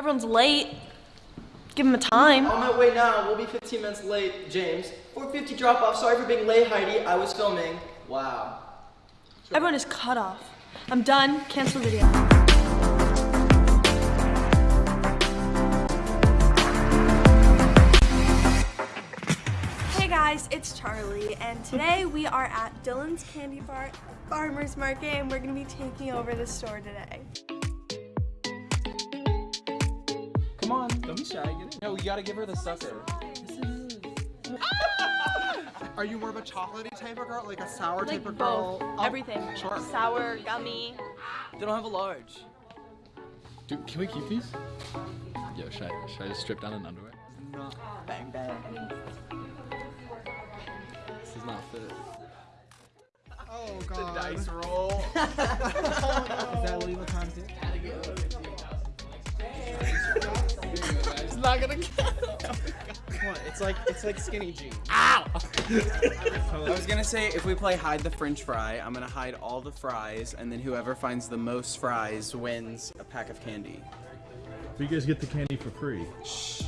Everyone's late. Give them a time. On my way now, we'll be 15 minutes late, James. 450 drop off. Sorry for being late, Heidi. I was filming. Wow. Everyone is cut off. I'm done. Cancel video. Hey guys, it's Charlie, and today we are at Dylan's Candy Bar Farmers Market, and we're gonna be taking over the store today. Come on, don't be shy. Get in. No, you gotta give her the sucker. Are you more of a chocolatey type of girl, like a sour Like type of girl? both, Oh, everything. Sure. Sour, gummy. They don't have a large. Dude, can we keep these? Yo, should I, should I just strip down in underwear? Bang, bang. This is not fit. Oh god. Dice roll. Oh, is that legal content? It's not gonna count. Come on, it's like it's like skinny jeans. Ow! I was gonna say if we play hide the French fry, I'm gonna hide all the fries, and then whoever finds the most fries wins a pack of candy. So you guys get the candy for free. Shh.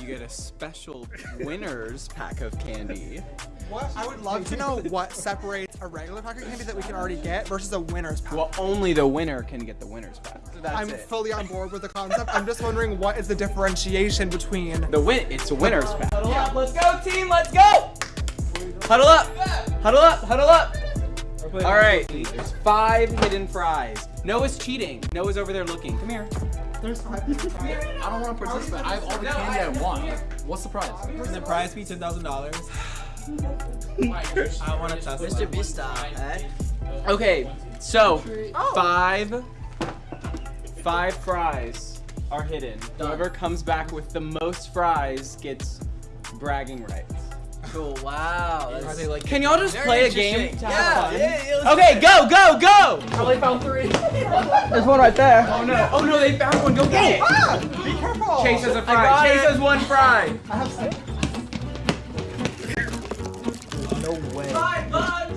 You get a special winner's pack of candy. What? I would love to know what separates a regular pack of candy that we can already get versus a winner's pack. Well, only the winner can get the winner's pack. So that's I'm it. fully on board with the concept. I'm just wondering what is the differentiation between the win. It's a winner's pack. Huddle up. Let's go, team. Let's go. Huddle up. Huddle up. Huddle up. All right. There's five hidden fries. Noah's cheating. Noah's over there looking. Come here. there's five. I don't want to participate. I have all the candy I want. What's the prize? Can the prize be ten thousand dollars? I want to test Mr. it. Beasta, eh? Okay. So five, five fries are hidden. Whoever comes back with the most fries gets bragging rights. Cool, wow. Are That's they like? Can y'all just play a game to Yeah, have fun? yeah, yeah, Okay, go, go, go! Probably found three. There's one right there. Oh no! Oh no! They found one. Go get it! Ah, be careful. Chase has a I fry. got Chase it. has one fry. I have six. No way. Five bucks.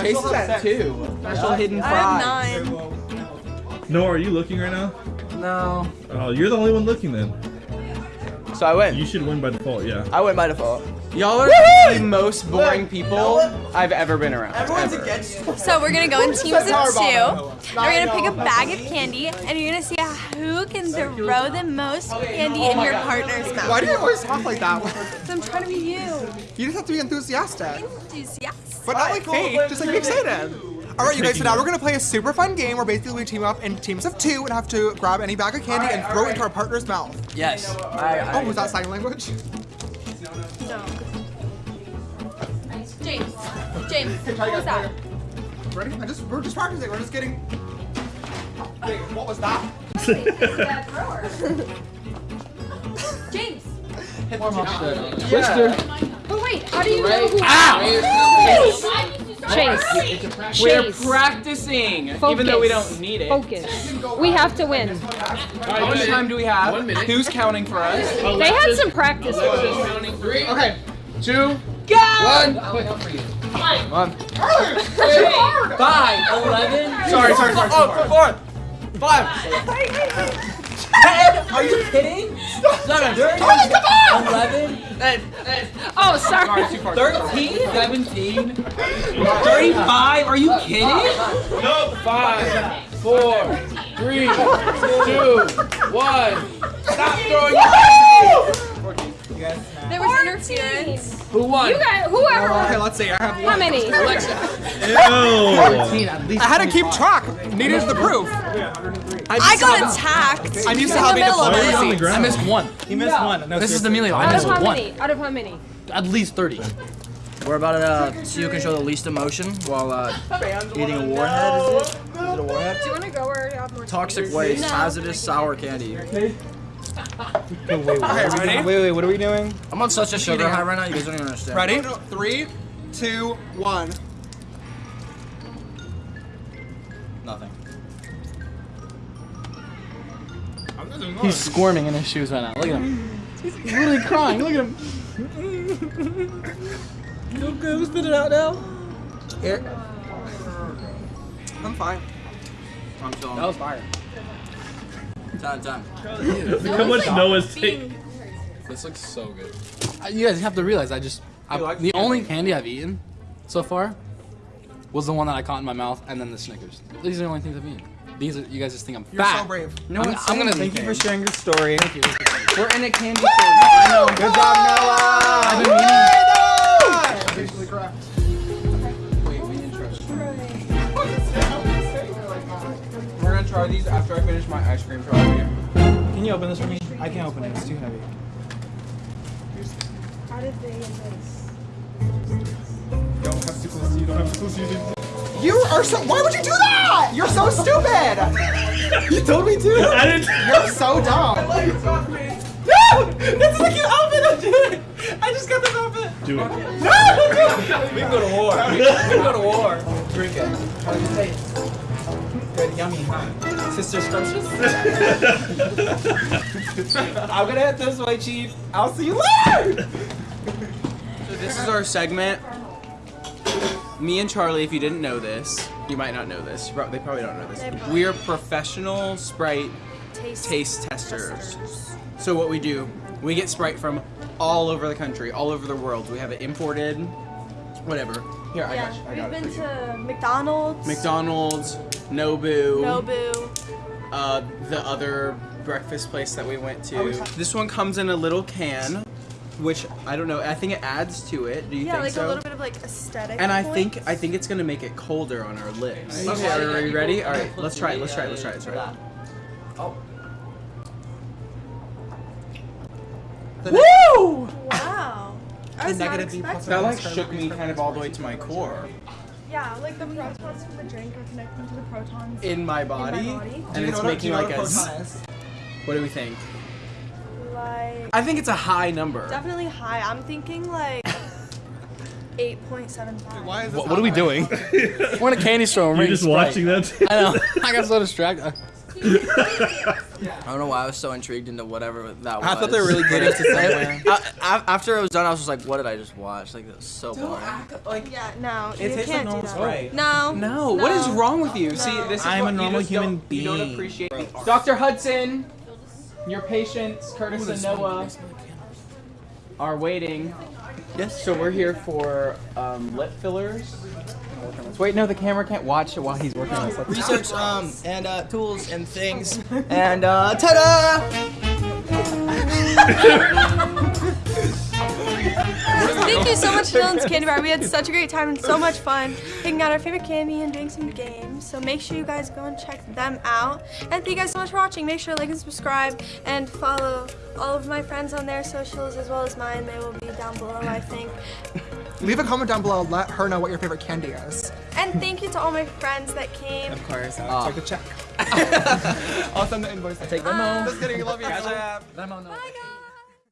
Chase is at two. Special hidden I have nine. No, are you looking right now? No. Oh, you're the only one looking then. So I win. You should win by default, yeah. I went by default. Y'all are the most boring people I've ever been around. Everyone's ever. against you. So we're gonna go in teams of two. We're gonna pick a bag of candy, and you're gonna see who can throw the most candy oh in your partner's mouth? Why do you always talk like that? So I'm trying to be you. You just have to be enthusiastic. Enthusiast. But not like fake, just like be excited. Alright, you guys, so now we're gonna play a super fun game where basically we team up in teams of two and have to grab any bag of candy and throw it into our partner's mouth. Yes. I, I, Oh, was that sign language? No. James. James. What was that? Ready? I just we're just practicing. We're just getting. Wait, what was that? James. Twister. But wait, how do you know who? Ow! Chase, We're Chase. practicing, even though we don't need it. focus. We have to win. How much time do we have? One minute. Who's counting for us? They had some practice. counting three, Okay. two, Go! one. Five, eleven. Sorry, sorry, sorry. Oh, four, five, Ten? Are you kidding? seven, Eleven. Oh, sorry. Thirteen? Seventeen? Thirty-five? Are you kidding? Five, four, three, two, one. Stop throwing There was interference. Who won? You got whoever. Okay, let's see. I have How many? Ew. I had to keep track. Needed the proof. I got attacked. I'm used to in the having middle of Why are you on the it. I missed one. He missed one. No, This is the Emilio. I Out of missed how one. many? Out of how many? At least 30. We're about to uh, see who can show the least emotion while uh, eating a warhead. Is it? Is it a warhead? Do you want to go or have more? Toxic waste, hazardous sour candy. Okay, wait, wait, wait, what are we doing? I'm on such a sugar high right now. You guys don't even understand. Ready? Three, two, one. Nothing. He's squirming in his shoes right now. Look at him. He's literally crying. Look at him. Go, go, spit it out now. Here. I'm fine. I'm chilling. That was fire. Time, time. Look how much Noah's taking. This looks so good. You guys have to realize I just I, the the only candy I've eaten so far was the one that I caught in my mouth, and then the Snickers. These are the only things I've eaten. These are you guys just think I'm You're fat. so brave. No, I'm- it's I'm gonna- Thank you for sharing your story. Thank you. We're in a candy store. I know. Good job, Noah. I've been Wait, we didn't try. We're gonna try these after I finish my ice cream try. Can you open this for me? I can't open it. It's too heavy. How did they get this? Don't have to close you. Don't have to close you. You are so. Why would you do that? You're so stupid. You told me to. I didn't. You're so dumb. No! This is a cute outfit. Don't do it. I just got this outfit. Do it. No! we can go to war. We can go to war. Drink it. How does it taste? Good, yummy, huh? Sister scrumptious? I'm gonna head this way, Chief. I'll see you later! So this is our segment. Me and Charlie, if you didn't know this, you might not know this. They probably don't know this. We are professional Sprite Taste, taste testers. So what we do, we get Sprite from all over the country, all over the world. We have it imported, whatever. Here, I Yeah, got you. I we've got been to McDonald's, McDonald's, Nobu, Nobu. uh, the other breakfast place that we went to. This one comes in a little can, which I don't know. I think it adds to it. Do you Yeah, think like so? a little bit of like aesthetic. And I think. I think it's gonna make it colder on our lips. Okay, are, are you you ready? All right, let's try it. Let's try it. Let's try it. Let's try it. Let's try it. Woo! Wow. I was not negative B plus expecting. That like shook me kind of all the way to my core, Yeah, like the protons from the drink are connecting to the protons. in my body, body. and it's making like a. What do we think? Like I think it's a high number. definitely high. I'm thinking like 8.75. Why is this What, what are we doing? We're in a candy store. We're You're just Sprite. watching that. I know. I got so distracted. I don't know why I was so intrigued into whatever that was. I thought they were really good to somewhere. I- I- after it was done, I was just like, what did I just watch? Like, that was so boring. Act, like Yeah, no, It you tastes like can't do normal that. Sprite. No. No, what is wrong with you? See, this is I'm what a you normal just human don't, You don't being. appreciate. Dr. Hudson, your patients, Curtis and Noah, are waiting. Yes. So we're here for um, lip fillers. Wait, no, the camera can't watch it while he's working on this. Research um, and uh, tools and things. And uh, ta-da! Thank you so much to Dylan's Candy Bar. We had such a great time and so much fun picking out our favorite candy and doing some games. So make sure you guys go and check them out. And thank you guys so much for watching. Make sure to like and subscribe and follow all of my friends on their socials as well as mine. They will be down below, I think. Leave a comment down below. Let her know what your favorite candy is. And thank you to all my friends that came. Of course. Ah. I'll take a check. I'll send the invoice. Take them home. Just kidding. Love you. Bye guys.